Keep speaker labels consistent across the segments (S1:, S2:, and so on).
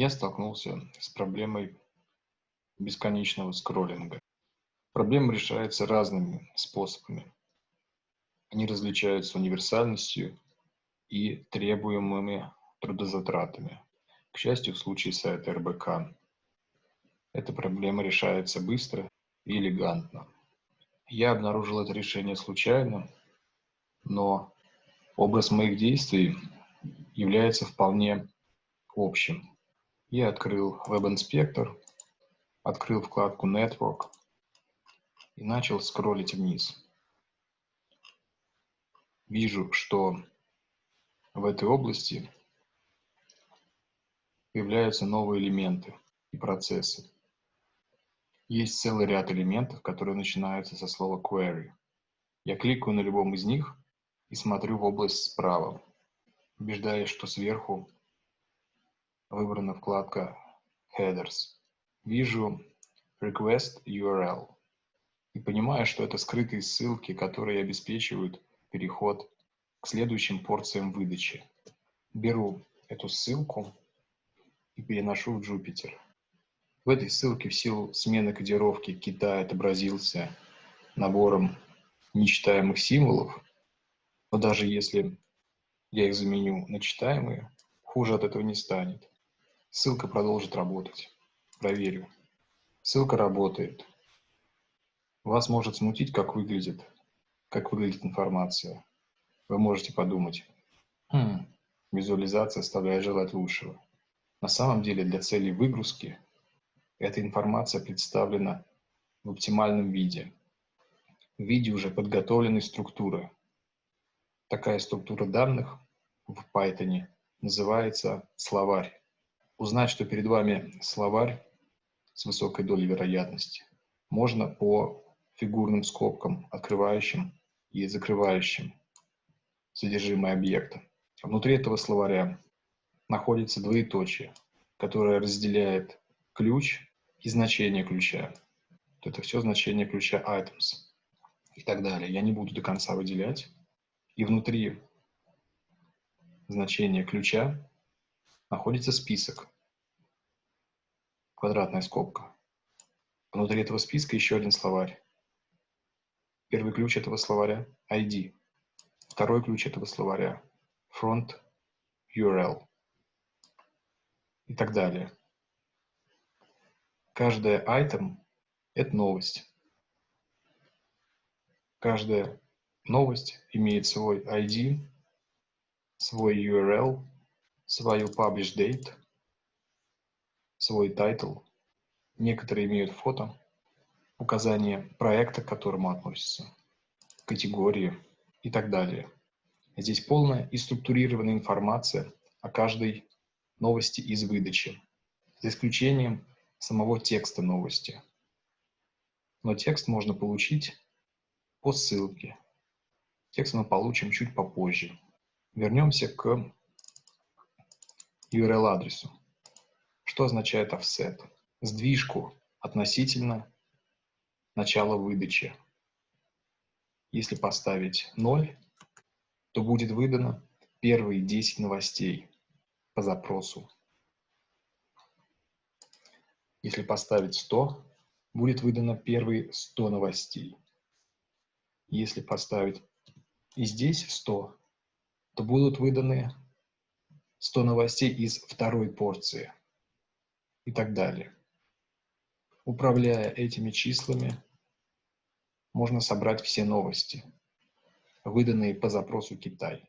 S1: я столкнулся с проблемой бесконечного скроллинга. Проблема решается разными способами. Они различаются универсальностью и требуемыми трудозатратами. К счастью, в случае сайта РБК эта проблема решается быстро и элегантно. Я обнаружил это решение случайно, но образ моих действий является вполне общим. Я открыл веб-инспектор, открыл вкладку Network и начал скроллить вниз. Вижу, что в этой области появляются новые элементы и процессы. Есть целый ряд элементов, которые начинаются со слова query. Я кликаю на любом из них и смотрю в область справа, убеждаясь, что сверху выбрана вкладка Headers. Вижу Request URL и понимаю, что это скрытые ссылки, которые обеспечивают переход к следующим порциям выдачи. Беру эту ссылку и переношу в Jupyter. В этой ссылке в силу смены кодировки Китай отобразился набором нечитаемых символов, но даже если я их заменю на читаемые, хуже от этого не станет. Ссылка продолжит работать. Проверю. Ссылка работает. Вас может смутить, как выглядит, как выглядит информация. Вы можете подумать, хм, визуализация оставляет желать лучшего. На самом деле для целей выгрузки эта информация представлена в оптимальном виде, в виде уже подготовленной структуры. Такая структура данных в Python называется словарь узнать, что перед вами словарь с высокой долей вероятности, можно по фигурным скобкам, открывающим и закрывающим содержимое объекта. Внутри этого словаря находится двоеточие, которое разделяет ключ и значение ключа. Это все значение ключа items и так далее. Я не буду до конца выделять. И внутри значения ключа находится список, квадратная скобка. Внутри этого списка еще один словарь. Первый ключ этого словаря – ID. Второй ключ этого словаря – front URL. И так далее. Каждая item – это новость. Каждая новость имеет свой ID, свой URL свою publish date, свой title. Некоторые имеют фото, указание проекта, к которому относится, категории и так далее. Здесь полная и структурированная информация о каждой новости из выдачи, за исключением самого текста новости. Но текст можно получить по ссылке. Текст мы получим чуть попозже. Вернемся к URL-адресу. Что означает offset? Сдвижку относительно начала выдачи. Если поставить 0, то будет выдано первые 10 новостей по запросу. Если поставить 100, будет выдано первые 100 новостей. Если поставить и здесь 100, то будут выданы 100 новостей из второй порции и так далее. Управляя этими числами, можно собрать все новости, выданные по запросу Китай,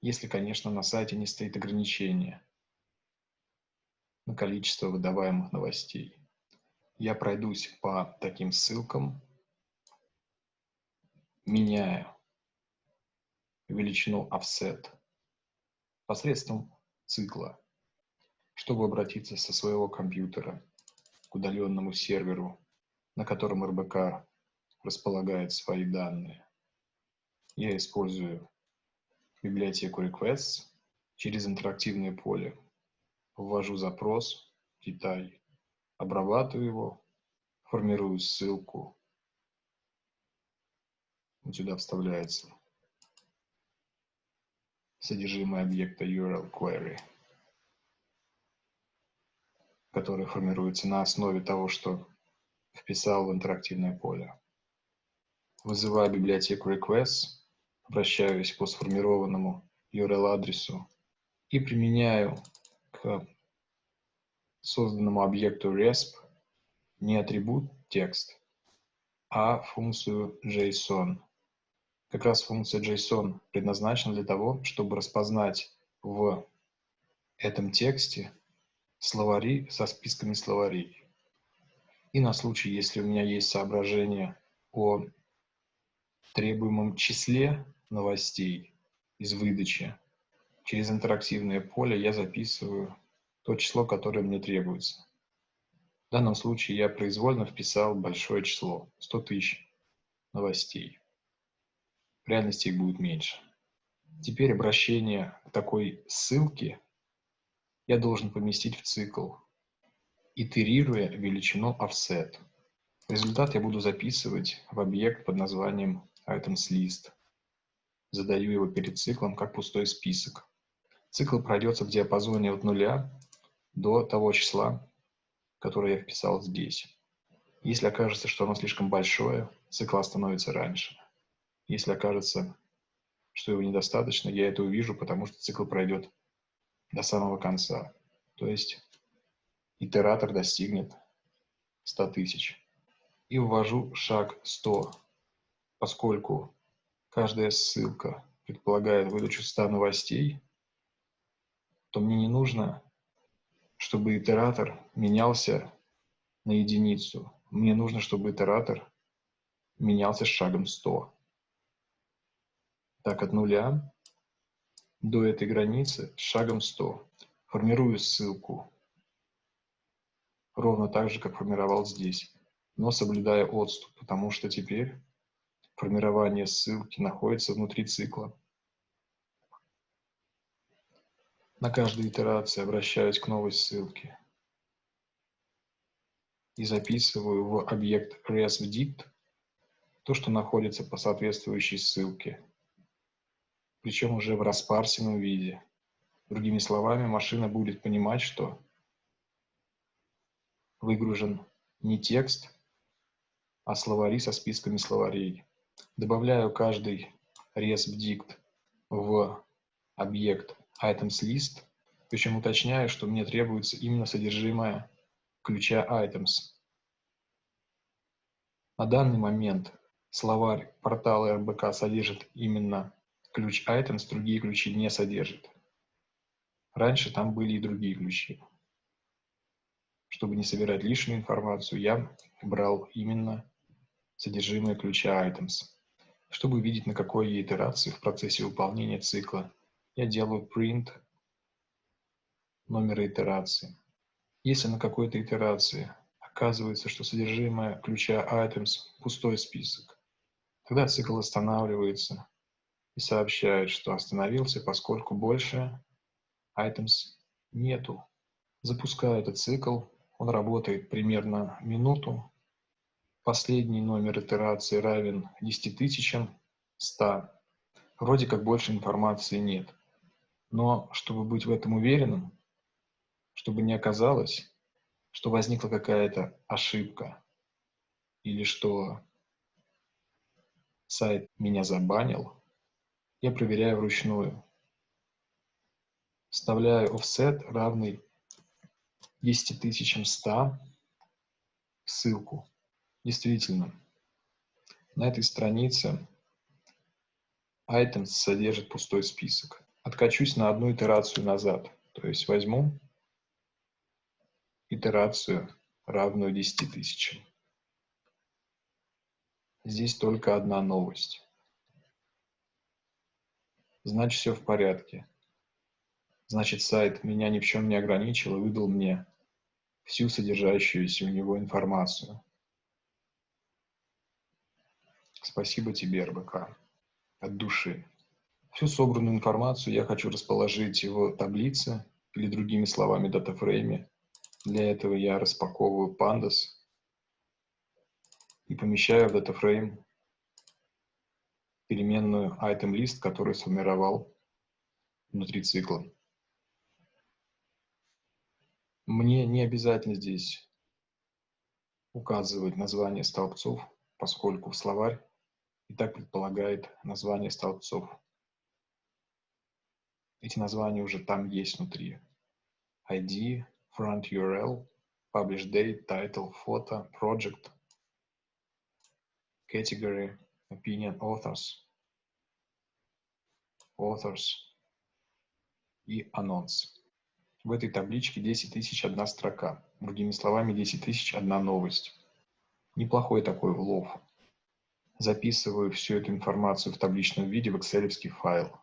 S1: если, конечно, на сайте не стоит ограничение на количество выдаваемых новостей. Я пройдусь по таким ссылкам, меняя величину offset посредством цикла, чтобы обратиться со своего компьютера к удаленному серверу, на котором РБК располагает свои данные. Я использую библиотеку requests через интерактивное поле. Ввожу запрос Китай, обрабатываю его, формирую ссылку. Вот сюда вставляется содержимое объекта URL query. которые формируются на основе того, что вписал в интерактивное поле. Вызываю библиотеку requests, обращаюсь по сформированному URL-адресу и применяю к созданному объекту resp не атрибут текст, а функцию JSON. Как раз функция JSON предназначена для того, чтобы распознать в этом тексте словари со списками словарей. И на случай, если у меня есть соображение о требуемом числе новостей из выдачи, через интерактивное поле я записываю то число, которое мне требуется. В данном случае я произвольно вписал большое число, 100 тысяч новостей. В реальности их будет меньше. Теперь обращение к такой ссылке я должен поместить в цикл, итерируя величину offset. Результат я буду записывать в объект под названием items_list. Задаю его перед циклом как пустой список. Цикл пройдется в диапазоне от нуля до того числа, которое я вписал здесь. Если окажется, что оно слишком большое, цикл остановится раньше. Если окажется, что его недостаточно, я это увижу, потому что цикл пройдет до самого конца. То есть итератор достигнет 100 тысяч. И ввожу шаг 100, поскольку каждая ссылка предполагает выдачу 100 новостей, то мне не нужно, чтобы итератор менялся на единицу. Мне нужно, чтобы итератор менялся с шагом 100. Так, от нуля до этой границы шагом 100. Формирую ссылку ровно так же, как формировал здесь, но соблюдая отступ, потому что теперь формирование ссылки находится внутри цикла. На каждой итерации обращаюсь к новой ссылке и записываю в объект resvdict то, что находится по соответствующей ссылке причем уже в распарсенном виде. Другими словами, машина будет понимать, что выгружен не текст, а словари со списками словарей. Добавляю каждый resp в объект items_list, причем уточняю, что мне требуется именно содержимое ключа items. На данный момент словарь портала РБК содержит именно ключ items другие ключи не содержит. Раньше там были и другие ключи. Чтобы не собирать лишнюю информацию, я брал именно содержимое ключа items. Чтобы увидеть, на какой итерации в процессе выполнения цикла, я делаю print номера итерации. Если на какой-то итерации оказывается, что содержимое ключа items пустой список, тогда цикл останавливается и сообщает, что остановился, поскольку больше items нету. Запускаю этот цикл, он работает примерно минуту. Последний номер итерации равен 10 тысячам 100. Вроде как больше информации нет. Но чтобы быть в этом уверенным, чтобы не оказалось, что возникла какая-то ошибка или что сайт меня забанил, я проверяю вручную. Вставляю offset равный 10100 в ссылку. Действительно, на этой странице items содержит пустой список. Откачусь на одну итерацию назад. То есть возьму итерацию, равную 10 тысячам. Здесь только одна новость значит все в порядке. Значит, сайт меня ни в чем не ограничил и выдал мне всю содержащуюся у него информацию. Спасибо тебе, РБК, от души. Всю собранную информацию я хочу расположить в таблице или другими словами датафрейме. Для этого я распаковываю pandas и помещаю в датафрейм переменную item_list, который сформировал внутри цикла. Мне не обязательно здесь указывать название столбцов, поскольку словарь и так предполагает название столбцов. Эти названия уже там есть внутри. ID, front URL, publish date, title, photo, project, category, opinion, authors, authors и анонс. В этой табличке 10 тысяч одна строка. Другими словами, 10 тысяч одна новость. Неплохой такой улов. Записываю всю эту информацию в табличном виде в excel файл.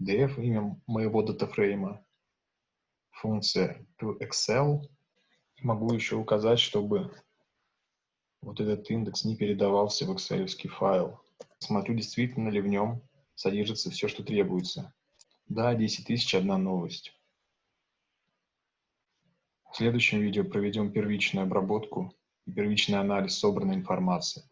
S1: df имя моего датафрейма, функция to Excel. Могу еще указать, чтобы вот этот индекс не передавался в excel файл. Смотрю, действительно ли в нем содержится все, что требуется. Да, 10 тысяч одна новость. В следующем видео проведем первичную обработку и первичный анализ собранной информации.